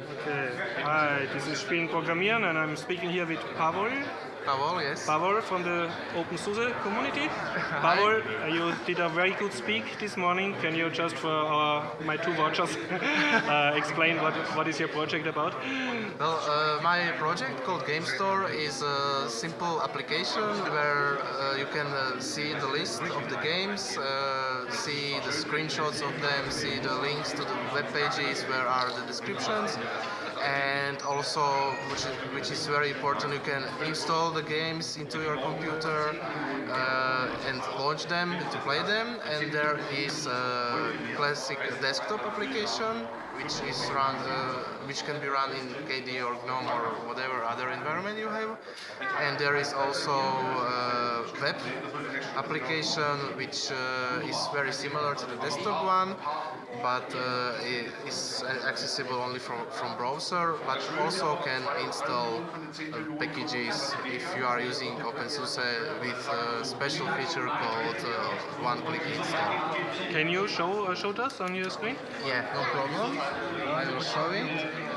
Okay. Hi, this is Spielen Programmieren and I'm speaking here with Pavel. Pavel, yes. Pavel from the OpenSUSE community. Pavel, uh, you did a very good speak this morning. Can you just for our, my two watchers uh, explain what, what is your project about? Well, uh, my project called Game Store is a simple application where uh, you can uh, see the list of the games, uh, see the screenshots of them, see the links to the web pages where are the descriptions, and also, which is, which is very important, you can install the games into your computer uh, and launch them to play them. And there is a classic desktop application which is run, uh, which can be run in KDE or GNOME or whatever other environment And there is also a web application which uh, is very similar to the desktop one, but uh, it is accessible only from, from browser, but also can install uh, packages if you are using OpenSUSE with a special feature called uh, one-click install. Can you show uh, show us on your screen? Yeah, no problem. I will show it.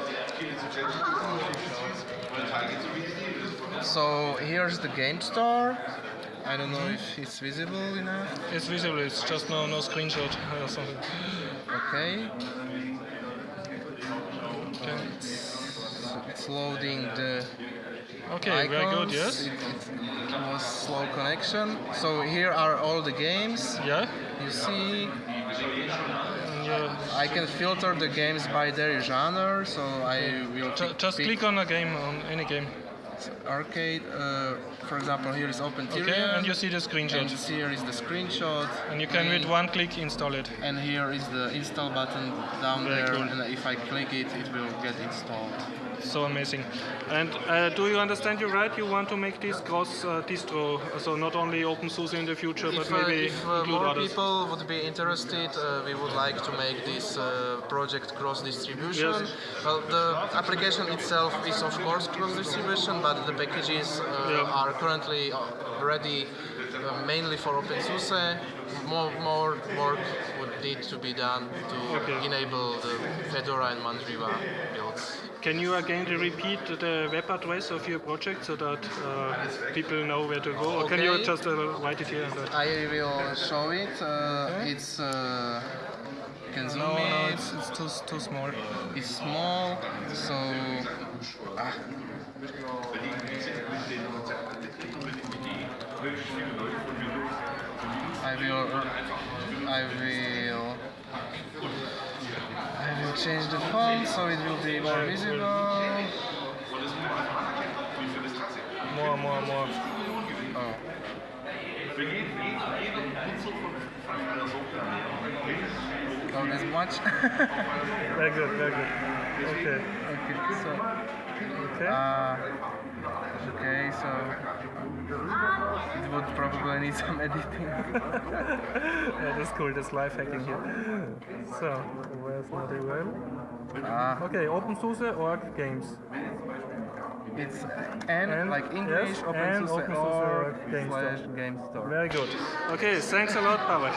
So here's the game store. I don't know if it's visible enough. It's visible. It's just no no screenshot or something. Okay. Okay. It's, it's loading the Okay. icons. Very good. Yes. It, it was slow connection. So here are all the games. Yeah. You see, I can filter the games by their genre. So I will ju- pick- just click on a game on any game. Arcade. Uh, for example, here is Open Okay. And you see the And screenshot. here is the screenshot. And you can with one click install it. And here is the install button down Very there. cool. And if I click it, it will get installed. So amazing. And uh, do you understand you right? You want to make this cross uh, distro, so not only OpenSUSE in the future, but If, uh, maybe if uh, more others. people would be interested, uh, we would like to make this uh, project cross distribution. Yes. Well, the application itself is of course cross distribution, but the packages uh, Yeah. are currently ready uh, mainly for OpenSUSE. More, more work would need to be done to Okay. enable the Fedora and Mandriva builds. Can you again repeat the web address of your project so that uh, people know where to go? Or can you just uh, write it here? I will show it. Uh, It's uh, can zoom No, no, it's, it's too, too small. It's small, so ah. I will, I will, I will change the font so it will be more visible. More, more, more. Oh. Oh, much. Very good, very good. Okay. okay, so. Okay. Uh, okay, so it would probably need some editing. yeah, that's cool. That's live hacking here. So, where's my URL? Ah, Okay, OpenSUSE org games. It's N, And- like English, yes, and OpenSUSE OpenSUSE org Game slash Store. game store. Very good. Okay, thanks a lot, Pavel.